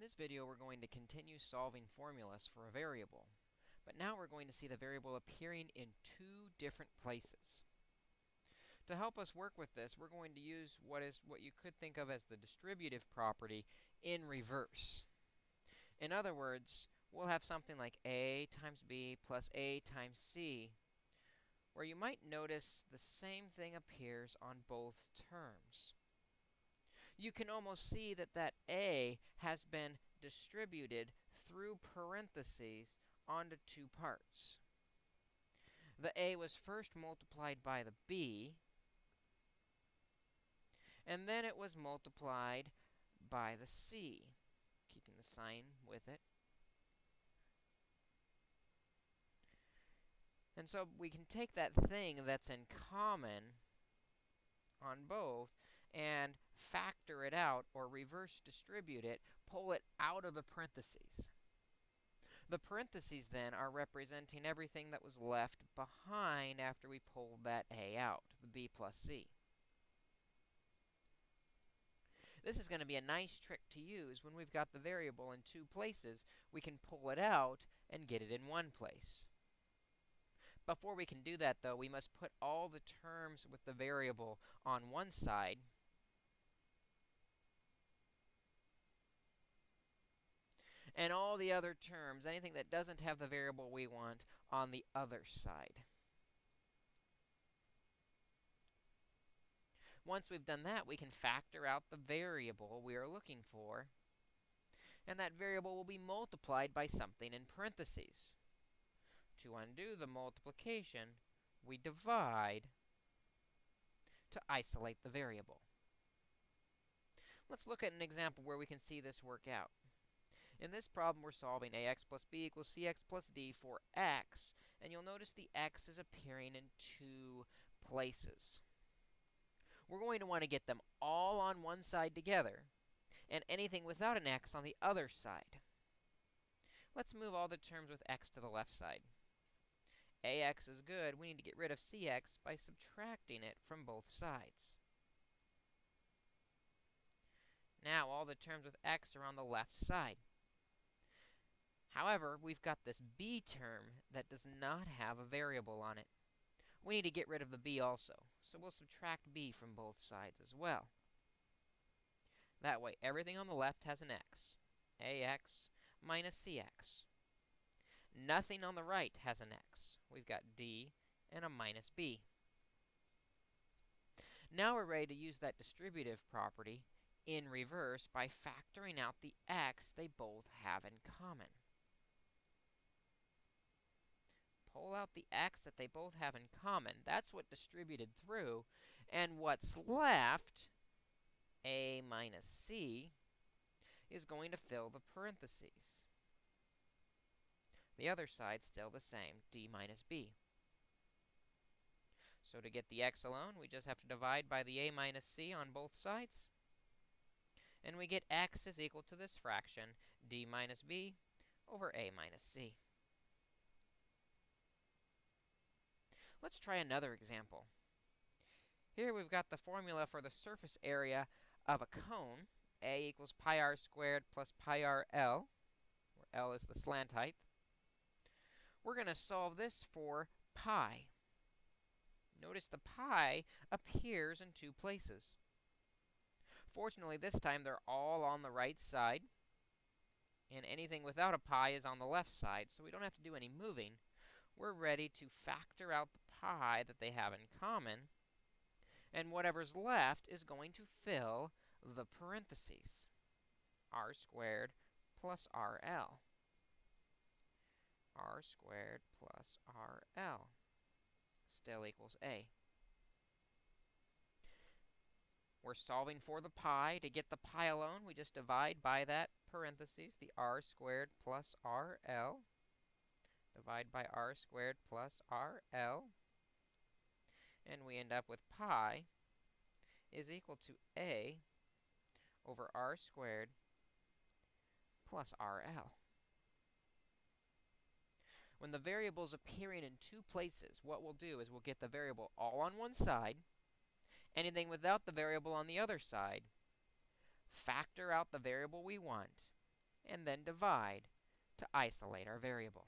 this video, we're going to continue solving formulas for a variable. But now we're going to see the variable appearing in two different places. To help us work with this, we're going to use what is what you could think of as the distributive property in reverse. In other words, we'll have something like a times b plus a times c, where you might notice the same thing appears on both terms you can almost see that that a has been distributed through parentheses onto two parts. The a was first multiplied by the b, and then it was multiplied by the c, keeping the sign with it. And so we can take that thing that's in common on both and factor it out or reverse distribute it, pull it out of the parentheses. The parentheses then are representing everything that was left behind after we pulled that a out, the b plus c. This is going to be a nice trick to use when we've got the variable in two places. We can pull it out and get it in one place. Before we can do that, though, we must put all the terms with the variable on one side and all the other terms, anything that doesn't have the variable we want, on the other side. Once we've done that, we can factor out the variable we are looking for, and that variable will be multiplied by something in parentheses. To undo the multiplication, we divide to isolate the variable. Let's look at an example where we can see this work out. In this problem, we're solving ax plus b equals cx plus d for x, and you'll notice the x is appearing in two places. We're going to want to get them all on one side together, and anything without an x on the other side. Let's move all the terms with x to the left side. ax is good. We need to get rid of cx by subtracting it from both sides. Now, all the terms with x are on the left side. However, we've got this b term that does not have a variable on it. We need to get rid of the b also, so we'll subtract b from both sides as well. That way, everything on the left has an x. ax minus cx. Nothing on the right has an x. We've got d and a minus b. Now we're ready to use that distributive property in reverse by factoring out the x they both have in common. Pull out the x that they both have in common. That's what distributed through. And what's left, a minus c, is going to fill the parentheses. The other side's still the same, d minus b. So to get the x alone, we just have to divide by the a minus c on both sides. And we get x is equal to this fraction, d minus b, over a minus c. Let's try another example. Here we've got the formula for the surface area of a cone. A equals pi r squared plus pi r L, where L is the slant height. We're going to solve this for pi. Notice the pi appears in two places. Fortunately, this time they're all on the right side, and anything without a pi is on the left side, so we don't have to do any moving. We're ready to factor out the pi that they have in common, and whatever's left is going to fill the parentheses, r squared plus rl. r squared plus rl still equals a. We're solving for the pi. To get the pi alone, we just divide by that parentheses, the r squared plus rl. Divide by r squared plus rl and we end up with pi is equal to a over r squared plus rl. When the variable is appearing in two places, what we'll do is we'll get the variable all on one side, anything without the variable on the other side, factor out the variable we want, and then divide to isolate our variable.